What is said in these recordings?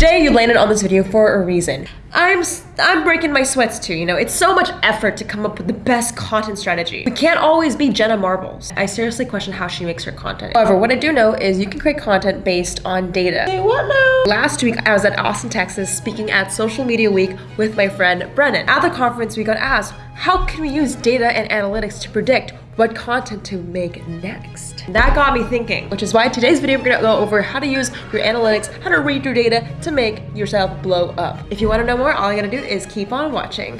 Today you landed on this video for a reason. I'm I'm breaking my sweats too, you know. It's so much effort to come up with the best content strategy. We can't always be Jenna Marbles. I seriously question how she makes her content. However, what I do know is you can create content based on data. Hey, what now? Last week, I was at Austin, Texas, speaking at Social Media Week with my friend Brennan. At the conference, we got asked, how can we use data and analytics to predict what content to make next. That got me thinking, which is why today's video we're gonna go over how to use your analytics, how to read your data to make yourself blow up. If you wanna know more, all you gotta do is keep on watching.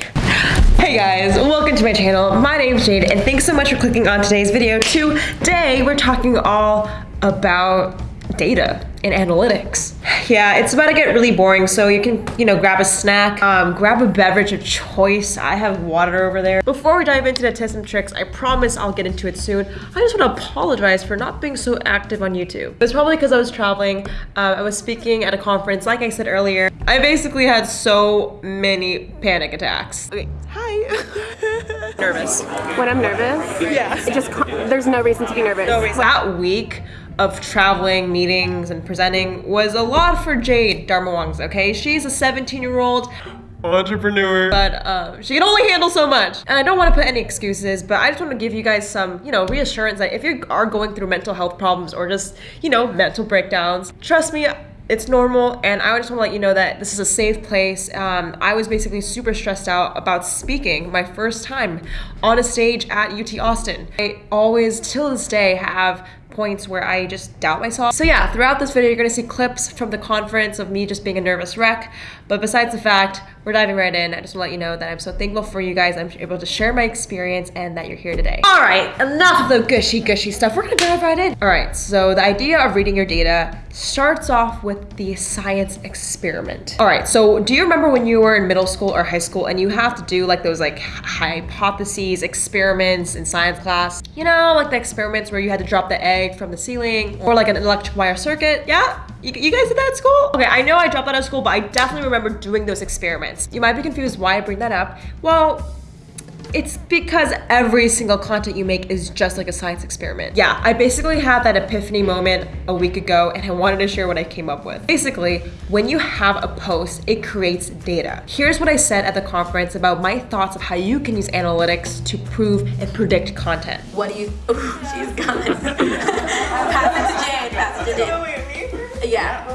Hey guys, welcome to my channel. My name's Jade and thanks so much for clicking on today's video. Today we're talking all about data and analytics. Yeah, it's about to get really boring, so you can, you know, grab a snack, um, grab a beverage of choice. I have water over there. Before we dive into the tips and tricks, I promise I'll get into it soon. I just want to apologize for not being so active on YouTube. It was probably because I was traveling. Uh, I was speaking at a conference, like I said earlier. I basically had so many panic attacks. Okay, hi. nervous. When I'm nervous? Yeah. It just, there's no reason to be nervous. No reason. That week, of traveling, meetings, and presenting was a lot for Jade Darmawangsa, okay? She's a 17 year old entrepreneur, but uh, she can only handle so much. And I don't want to put any excuses, but I just want to give you guys some, you know, reassurance that if you are going through mental health problems or just, you know, mental breakdowns, trust me, it's normal and i just want to let you know that this is a safe place um, i was basically super stressed out about speaking my first time on a stage at ut austin i always till this day have points where I just doubt myself. So yeah, throughout this video, you're gonna see clips from the conference of me just being a nervous wreck. But besides the fact, we're diving right in. I just want to let you know that I'm so thankful for you guys. I'm able to share my experience and that you're here today. All right, enough of the gushy gushy stuff. We're gonna dive right in. All right, so the idea of reading your data starts off with the science experiment. All right, so do you remember when you were in middle school or high school and you have to do like those like hypotheses, experiments in science class? You know, like the experiments where you had to drop the egg from the ceiling or like an electric wire circuit? Yeah? You, you guys did that at school? Okay, I know I dropped out of school, but I definitely remember doing those experiments. You might be confused why I bring that up. Well, it's because every single content you make is just like a science experiment. Yeah, I basically had that epiphany moment a week ago and I wanted to share what I came up with. Basically, when you have a post, it creates data. Here's what I said at the conference about my thoughts of how you can use analytics to prove and predict content. What do you, oh, she's gone. pass it to Jade, pass it to Jade. Yeah.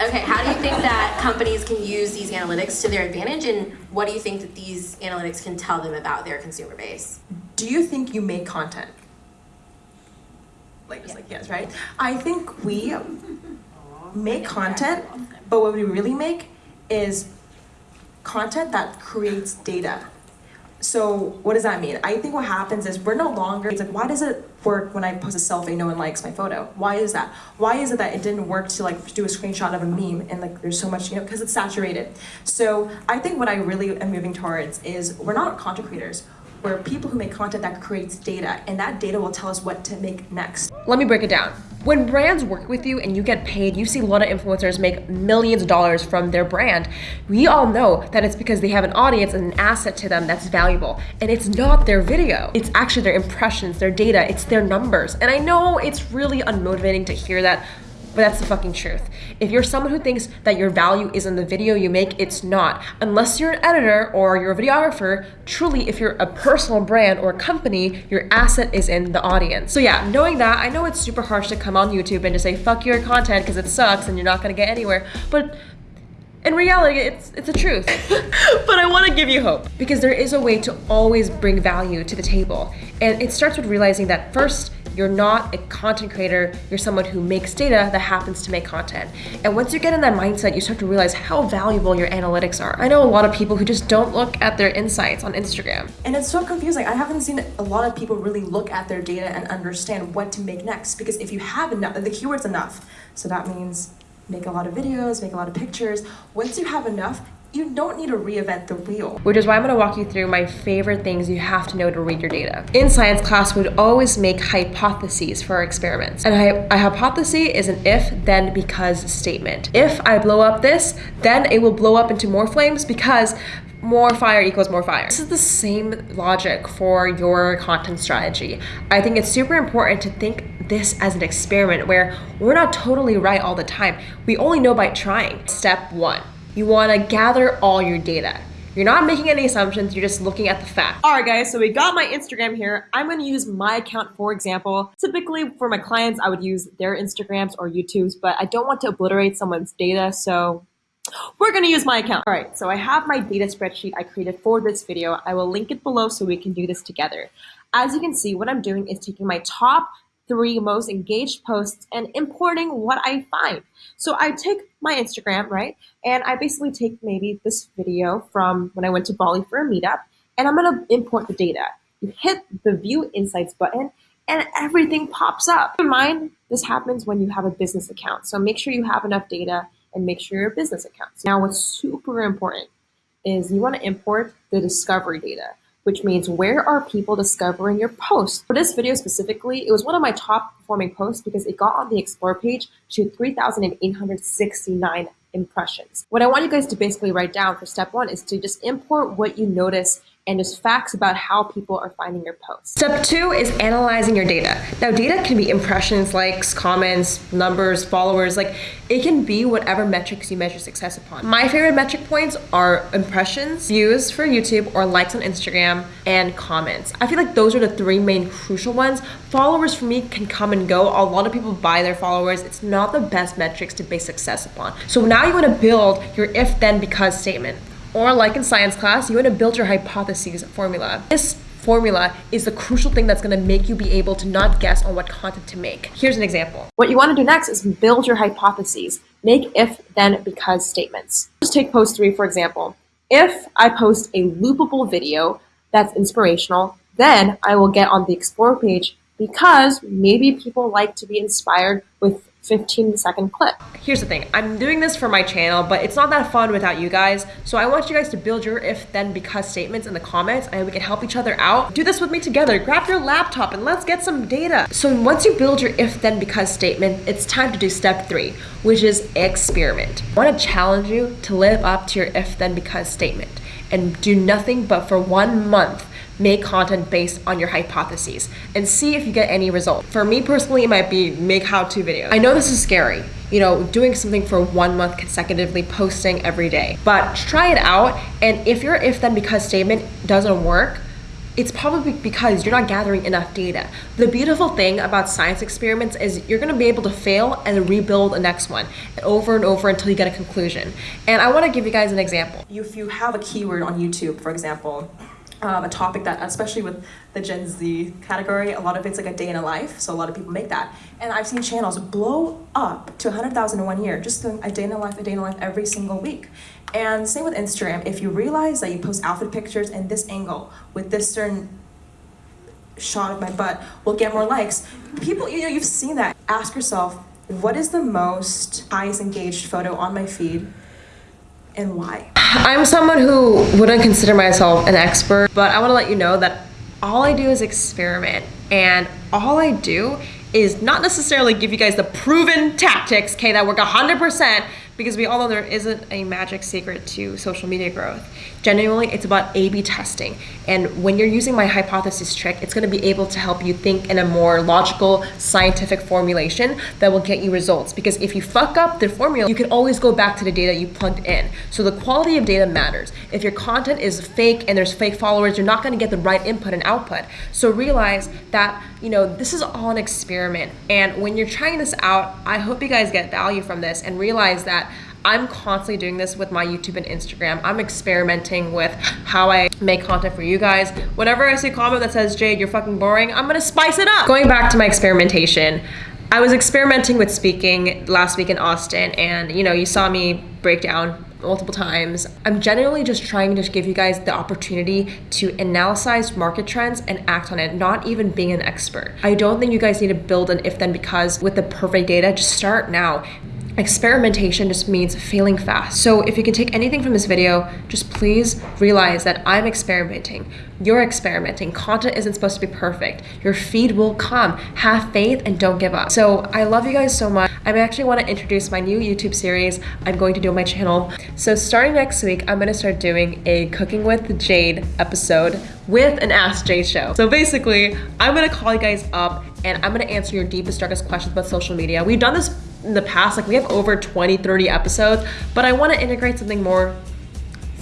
Okay, how do you think that companies can use these analytics to their advantage and what do you think that these analytics can tell them about their consumer base? Do you think you make content? Like, just yeah. like yes, right? I think we make content, but what we really make is content that creates data. So what does that mean? I think what happens is we're no longer, it's like, why does it work when I post a selfie, no one likes my photo? Why is that? Why is it that it didn't work to like do a screenshot of a meme and like there's so much, you know, because it's saturated. So I think what I really am moving towards is we're not content creators. We're people who make content that creates data and that data will tell us what to make next. Let me break it down. When brands work with you and you get paid, you see a lot of influencers make millions of dollars from their brand. We all know that it's because they have an audience and an asset to them that's valuable. And it's not their video. It's actually their impressions, their data, it's their numbers. And I know it's really unmotivating to hear that but that's the fucking truth. If you're someone who thinks that your value is in the video you make, it's not. Unless you're an editor or you're a videographer, truly, if you're a personal brand or a company, your asset is in the audience. So yeah, knowing that, I know it's super harsh to come on YouTube and just say, fuck your content because it sucks and you're not gonna get anywhere, but in reality, it's it's a truth. but I want to give you hope because there is a way to always bring value to the table. And it starts with realizing that first, you're not a content creator, you're someone who makes data that happens to make content. And once you get in that mindset, you start to realize how valuable your analytics are. I know a lot of people who just don't look at their insights on Instagram. And it's so confusing. I haven't seen a lot of people really look at their data and understand what to make next. Because if you have enough, the keyword's enough. So that means make a lot of videos, make a lot of pictures. Once you have enough, you don't need to reinvent the wheel. Which is why I'm gonna walk you through my favorite things you have to know to read your data. In science class, we'd always make hypotheses for our experiments. And a, hypothesis is an if, then, because statement. If I blow up this, then it will blow up into more flames because more fire equals more fire. This is the same logic for your content strategy. I think it's super important to think this as an experiment where we're not totally right all the time. We only know by trying. Step one, you wanna gather all your data. You're not making any assumptions, you're just looking at the facts. All right guys, so we got my Instagram here. I'm gonna use my account for example. Typically for my clients, I would use their Instagrams or YouTubes, but I don't want to obliterate someone's data, so we're gonna use my account. All right, so I have my data spreadsheet I created for this video. I will link it below so we can do this together. As you can see, what I'm doing is taking my top three most engaged posts and importing what I find. So I take my Instagram, right? And I basically take maybe this video from when I went to Bali for a meetup and I'm gonna import the data. You hit the view insights button and everything pops up. Keep in mind, this happens when you have a business account. So make sure you have enough data and make sure your business accounts. Now what's super important is you wanna import the discovery data which means where are people discovering your post? For this video specifically, it was one of my top performing posts because it got on the Explore page to 3,869 impressions. What I want you guys to basically write down for step one is to just import what you notice and just facts about how people are finding your posts. Step two is analyzing your data. Now, data can be impressions, likes, comments, numbers, followers, like it can be whatever metrics you measure success upon. My favorite metric points are impressions, views for YouTube, or likes on Instagram, and comments. I feel like those are the three main crucial ones. Followers for me can come and go. A lot of people buy their followers. It's not the best metrics to base success upon. So now you want to build your if then because statement. Or like in science class, you want to build your hypotheses formula. This formula is the crucial thing that's going to make you be able to not guess on what content to make. Here's an example. What you want to do next is build your hypotheses. Make if, then, because statements. Just take post three, for example. If I post a loopable video that's inspirational, then I will get on the explore page because maybe people like to be inspired with 15 second clip. Here's the thing, I'm doing this for my channel, but it's not that fun without you guys. So I want you guys to build your if then because statements in the comments and we can help each other out. Do this with me together. Grab your laptop and let's get some data. So once you build your if then because statement, it's time to do step three, which is experiment. I want to challenge you to live up to your if then because statement and do nothing but for one month make content based on your hypotheses and see if you get any result. For me personally, it might be make how-to videos. I know this is scary, you know, doing something for one month consecutively, posting every day, but try it out. And if your if then because statement doesn't work, it's probably because you're not gathering enough data. The beautiful thing about science experiments is you're gonna be able to fail and rebuild the next one over and over until you get a conclusion. And I wanna give you guys an example. If you have a keyword on YouTube, for example, um, a topic that, especially with the Gen Z category, a lot of it's like a day in a life, so a lot of people make that. And I've seen channels blow up to 100,000 in one year, just doing a day in a life, a day in a life every single week. And same with Instagram, if you realize that you post outfit pictures in this angle with this certain shot of my butt will get more likes. People, you know, you've seen that. Ask yourself, what is the most highest engaged photo on my feed and why? I'm someone who wouldn't consider myself an expert, but I want to let you know that all I do is experiment and all I do is not necessarily give you guys the proven tactics, okay, that work 100%, because we all know there isn't a magic secret to social media growth. Genuinely, it's about A-B testing. And when you're using my hypothesis trick, it's gonna be able to help you think in a more logical, scientific formulation that will get you results. Because if you fuck up the formula, you can always go back to the data you plugged in. So the quality of data matters. If your content is fake and there's fake followers, you're not gonna get the right input and output. So realize that, you know, this is all an experiment. And when you're trying this out, I hope you guys get value from this and realize that I'm constantly doing this with my YouTube and Instagram. I'm experimenting with how I make content for you guys. Whenever I see a comment that says, Jade, you're fucking boring, I'm gonna spice it up. Going back to my experimentation, I was experimenting with speaking last week in Austin and you know, you saw me break down multiple times. I'm generally just trying to give you guys the opportunity to analyze market trends and act on it, not even being an expert. I don't think you guys need to build an if then because with the perfect data, just start now experimentation just means failing fast. So if you can take anything from this video, just please realize that I'm experimenting. You're experimenting. Content isn't supposed to be perfect. Your feed will come. Have faith and don't give up. So I love you guys so much. I actually want to introduce my new YouTube series I'm going to do on my channel. So starting next week, I'm going to start doing a Cooking with Jade episode with an Ask Jade show. So basically, I'm going to call you guys up and I'm going to answer your deepest, darkest questions about social media. We've done this in the past, like we have over 20, 30 episodes, but I want to integrate something more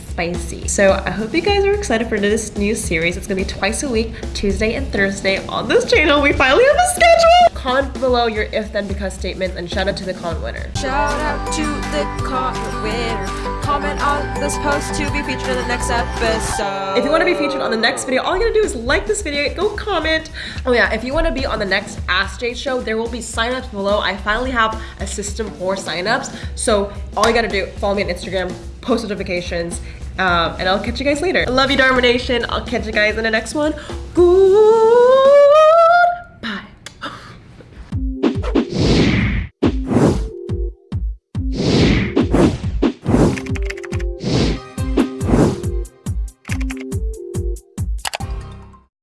spicy. So I hope you guys are excited for this new series. It's gonna be twice a week, Tuesday and Thursday on this channel. We finally have a schedule. Comment below your if then because statements and shout out to the comment winner. Shout out to the comment winner. Comment on this post to be featured in the next episode. If you want to be featured on the next video, all you gotta do is like this video, go comment. Oh yeah, if you want to be on the next Ask Jade show, there will be signups below. I finally have a system for signups. So all you gotta do, follow me on Instagram, post notifications, um, and I'll catch you guys later. I love you, Dharma Nation. I'll catch you guys in the next one. Good.